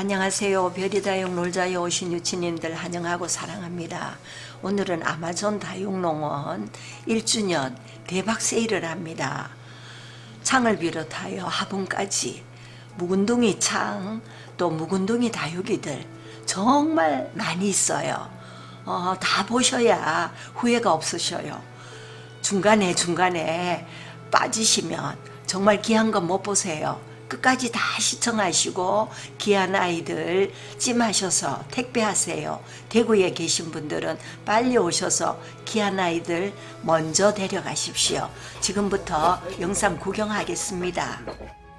안녕하세요. 별이 다육 놀자에 오신 유치님들 환영하고 사랑합니다. 오늘은 아마존 다육농원 1주년 대박 세일을 합니다. 창을 비롯하여 화분까지 묵은둥이 창, 또 묵은둥이 다육이들 정말 많이 있어요. 어, 다 보셔야 후회가 없으셔요. 중간에 중간에 빠지시면 정말 귀한 건 못 보세요. 끝까지 다 시청하시고 귀한 아이들 찜하셔서 택배하세요. 대구에 계신 분들은 빨리 오셔서 귀한 아이들 먼저 데려가십시오. 지금부터 영상 구경하겠습니다.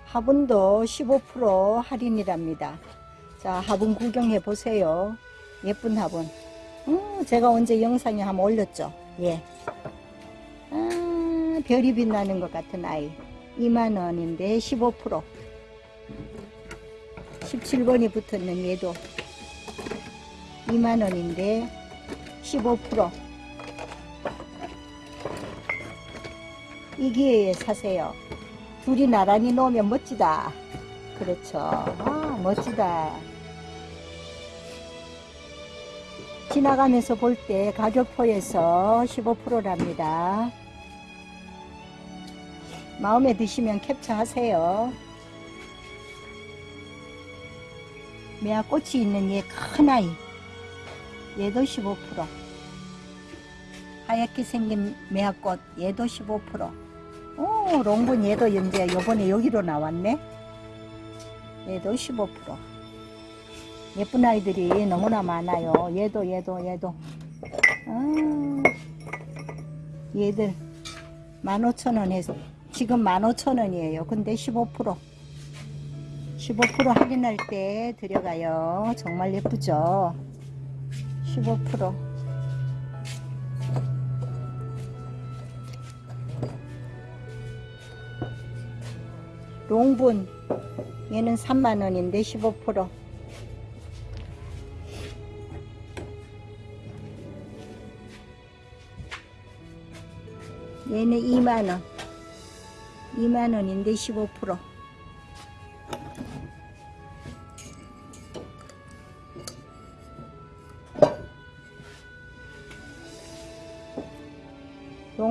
화분도 15% 할인이랍니다. 자, 화분 구경해 보세요. 예쁜 화분. 음, 제가 언제 영상에 한번 올렸죠? 예. 아, 별이 빛나는 것 같은 아이. 2만원인데 15% 17번이 붙었는 얘도 2만원인데 15%이 기회에 사세요. 둘이 나란히 놓으면 멋지다. 그렇죠. 아 멋지다. 지나가면서 볼 때 가격표에서 15%랍니다. 마음에 드시면 캡처하세요. 매화 꽃이 있는 얘 큰 아이 얘도 15% 하얗게 생긴 매화꽃 얘도 15%오 롱분 얘도 이제 요번에 여기로 나왔네. 얘도 15% 예쁜 아이들이 너무나 많아요. 얘도 얘도 얘도. 아, 얘들 15,000원에서 지금 15,000원이에요. 근데 15% 15% 할인할 때 들여가요. 정말 예쁘죠? 15% 롱분. 얘는 3만원인데 15% 얘는 2만원. 2만원인데 15%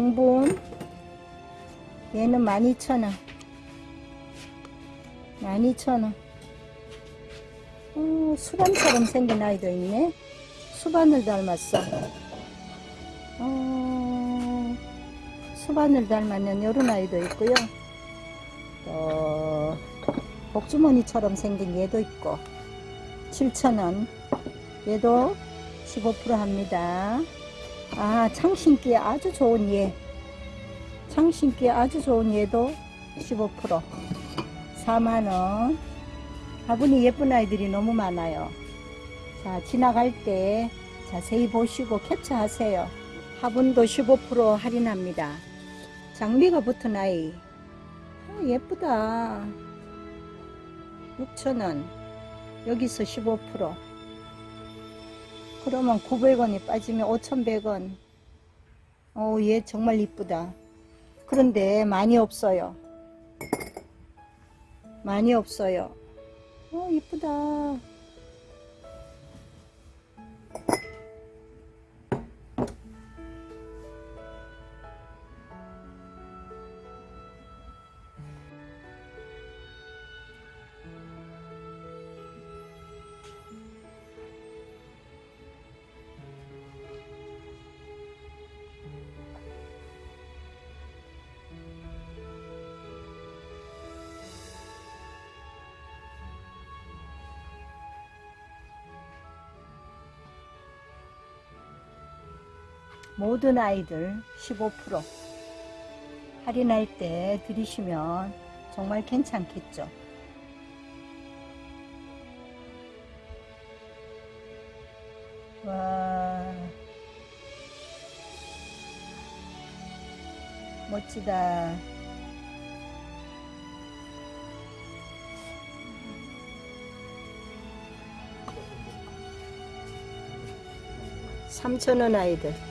용분. 얘는 12,000원. 12,000원. 어, 수반처럼 생긴 아이도 있네. 수반을 닮았어. 어, 수반을 닮았는 이런 아이도 있고요. 또 복주머니처럼 생긴 얘도 있고. 7,000원. 얘도 15% 합니다 아 창신기에 아주 좋은 얘 창신기에 아주 좋은 얘도 15% 4만원. 화분이 예쁜 아이들이 너무 많아요. 자 지나갈 때 자세히 보시고 캡처하세요. 화분도 15% 할인합니다. 장비가 붙은 아이. 아, 예쁘다. 6,000원. 여기서 15% 그러면 900원이 빠지면 5,100원. 어얘 정말 이쁘다. 그런데 많이 없어요. 많이 없어요. 어 이쁘다 모든 아이들 15% 할인할 때 들이시면 정말 괜찮겠죠. 와 멋지다. 삼천원 아이들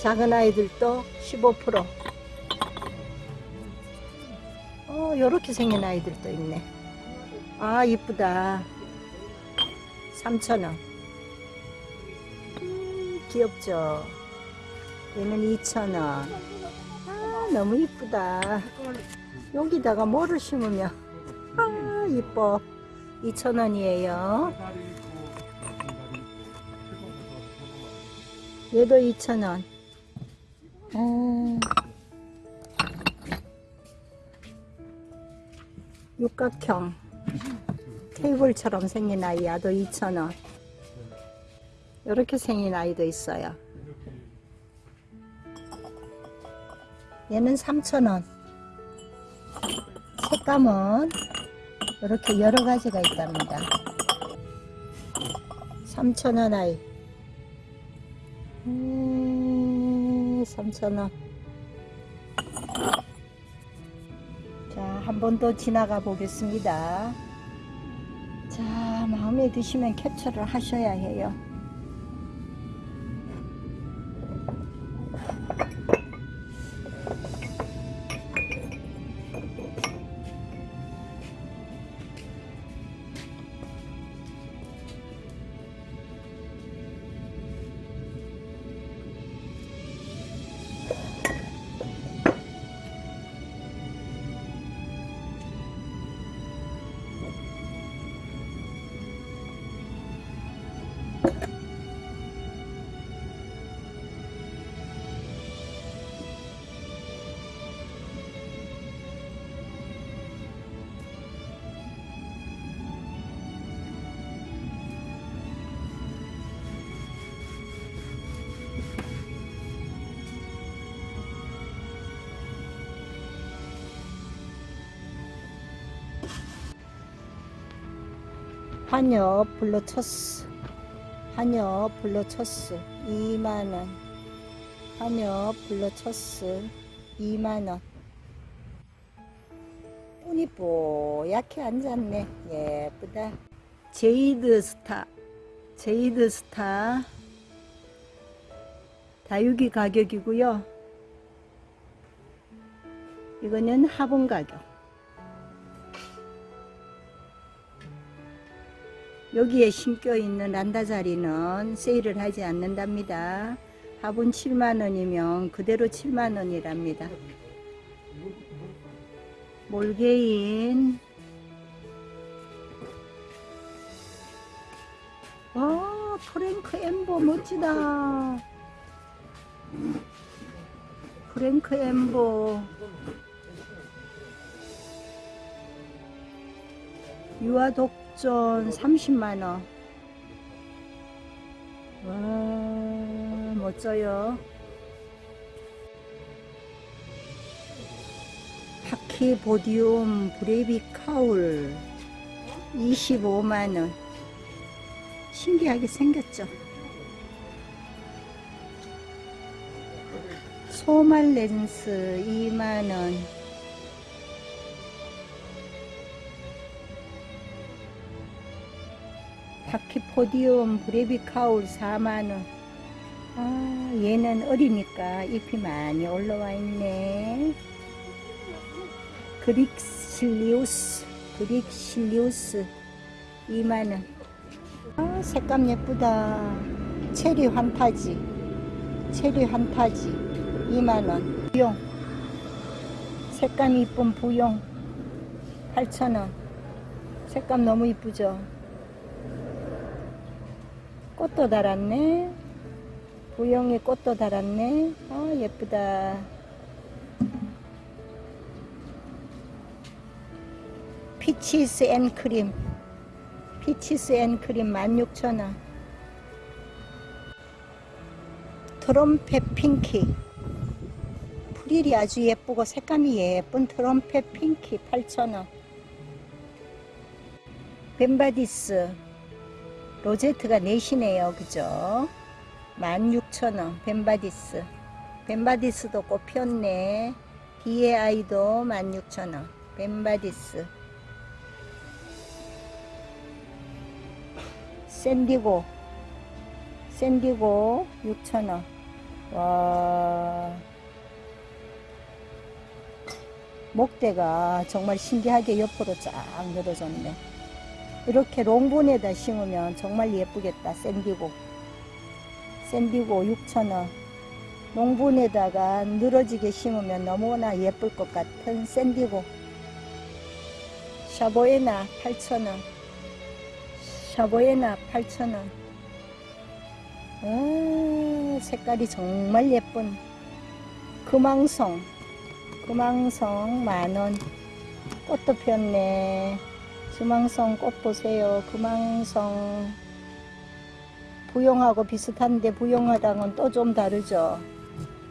작은 아이들도 15% 어, 요렇게 생긴 아이들도 있네. 아 이쁘다. 3,000원. 음, 귀엽죠? 얘는 2,000원. 아 너무 이쁘다. 여기다가 뭐를 심으면? 아 이뻐. 2,000원이에요. 얘도 2,000원 어, 육각형. 테이블처럼 생긴 아이 야도 2,000원. 이렇게 생긴 아이도 있어요. 얘는 3,000원. 색감은 이렇게 여러 가지가 있답니다. 3,000원 아이 3,000원 자, 한 번 더 지나가 보겠습니다. 자, 마음에 드시면 캡처를 하셔야 해요. 한여 블루투스. 한여 블루투스. 2만원. 한여 블루투스. 2만원. 눈이 뽀얗게 앉았네. 예쁘다. 제이드 스타. 제이드 스타. 다육이 가격이고요. 이거는 화분 가격 여기에 심겨 있는 란다 자리는 세일을 하지 않는답니다. 화분 7만원이면 그대로 7만원이랍니다. 몰개인 와 프랭크 엠보 멋지다. 프랭크 엠보 유아 독 전 30만원. 와 멋져요. 파키보디움 브레이비 카울 25만원. 신기하게 생겼죠. 소말 렌스 2만원 포디움 브레비카울 4만원 아 얘는 어리니까 잎이 많이 올라와 있네. 그릭실리우스 그릭실리우스 2만원 아 색감 예쁘다. 체리 환타지 체리 환타지 2만원 부용. 색감 이쁜 부용. 8천원. 색감 너무 이쁘죠 꽃도 달았네. 부영에 꽃도 달았네. 아 예쁘다. Peaches and Cream. Peaches and Cream 16,000원. Trumpet Pinky. 프릴이 아주 예쁘고 색감이 예쁜 트럼펫 핑키 8,000원. 벤바디스 로제트가 넷이네요. 그죠? 16,000원. 벤바디스. 벤바디스도 꽃 피었네. 뒤에 아이도 16,000원. 벤바디스. 샌디고. 샌디고 6,000원. 와. 목대가 정말 신기하게 옆으로 쫙 늘어졌네 이렇게 롱본에다 심으면 정말 예쁘겠다. 샌디고. 샌디고 6,000원. 롱본에다가 늘어지게 심으면 너무나 예쁠 것 같은 샌디고. 샤보에나 8,000원. 샤보에나 8,000원. 아, 색깔이 정말 예쁜 금왕송. 금왕송 만원. 꽃도 폈네. 금왕송 꽃 보세요. 금왕송. 부용하고 비슷한데 부용하다는 또좀 다르죠.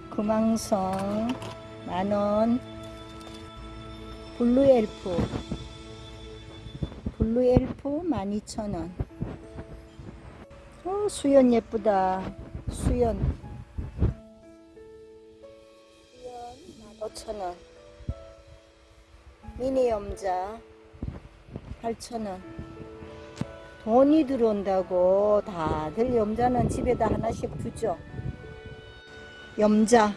금왕송 만원. 블루엘프. 블루엘프 12,000원. 어, 수연 예쁘다. 수연. 수연 15,000원. 미니 염자 8,000원. 돈이 들어온다고 다들 염자는 집에다 하나씩 두죠. 염자.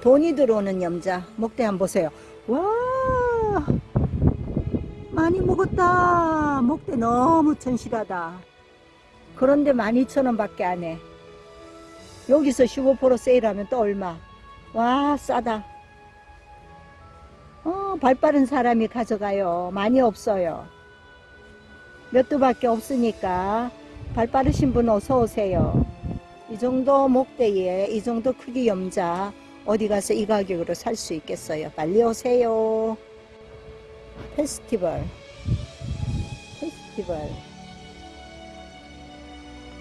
돈이 들어오는 염자. 목대 한번 보세요. 와! 많이 먹었다. 목대 너무 천실하다. 그런데 12,000원 밖에 안 해. 여기서 15% 세일하면 또 얼마? 와, 싸다. 어, 발 빠른 사람이 가져가요. 많이 없어요. 몇 두밖에 없으니까 발 빠르신 분 어서 오세요. 이 정도 목대에 이 정도 크기 염자 어디 가서 이 가격으로 살 수 있겠어요. 빨리 오세요. 페스티벌. 페스티벌.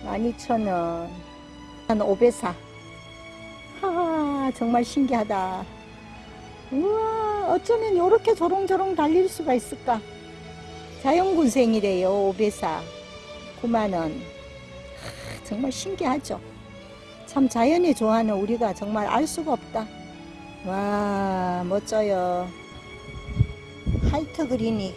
12,000원. 한 5배사. 하, 정말 신기하다. 우와, 어쩌면 이렇게 조롱조롱 달릴 수가 있을까? 자연군생이래요, 오베사. 9만원. 정말 신기하죠? 참 자연이 좋아하는 우리가 정말 알 수가 없다. 와, 멋져요. 화이트 그리니.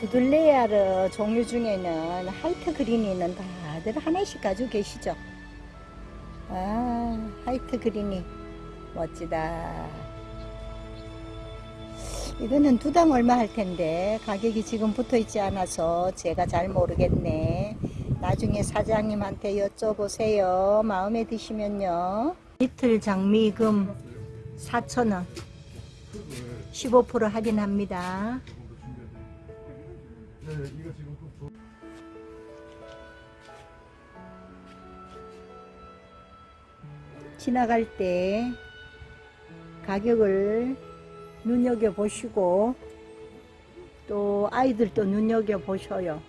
두들레야 종류 중에는 화이트 그리니는 다들 하나씩 가지고 계시죠? 아, 화이트 그리니. 멋지다. 이거는 두 당 얼마 할 텐데 가격이 지금 붙어 있지 않아서 제가 잘 모르겠네. 나중에 사장님한테 여쭤보세요. 마음에 드시면요. 리틀 장미금 4,000원. 15% 할인합니다. 지나갈 때 가격을 눈여겨 보시고 또 아이들도 눈여겨 보셔요.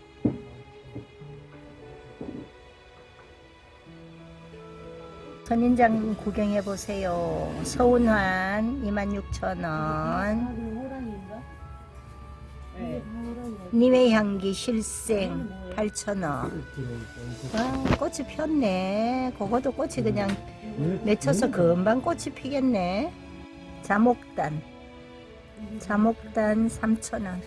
선인장 구경해 보세요. 서운환 26,000원. 님의 향기 실생 8,000원. 와, 꽃이 폈네. 그것도 꽃이 그냥 맺혀서 금방 꽃이 피겠네. 자목단. 자목단 3,000원.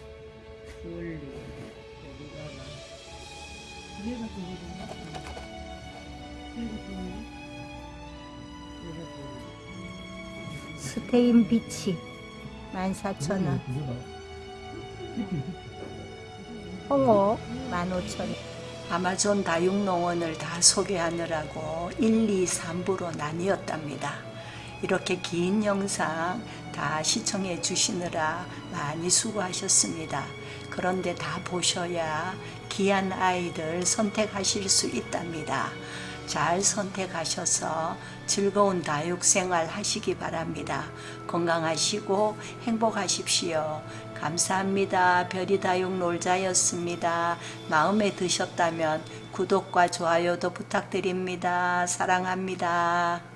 스테인 비치 14,000원. 홍옥 15,000원. 아마존 다육농원을 다 소개하느라고 1, 2, 3부로 나뉘었답니다. 이렇게 긴 영상 다 시청해 주시느라 많이 수고하셨습니다. 그런데 다 보셔야 귀한 아이들 선택하실 수 있답니다. 잘 선택하셔서 즐거운 다육생활 하시기 바랍니다. 건강하시고 행복하십시오. 감사합니다. 별이다육 놀자였습니다. 마음에 드셨다면 구독과 좋아요도 부탁드립니다. 사랑합니다.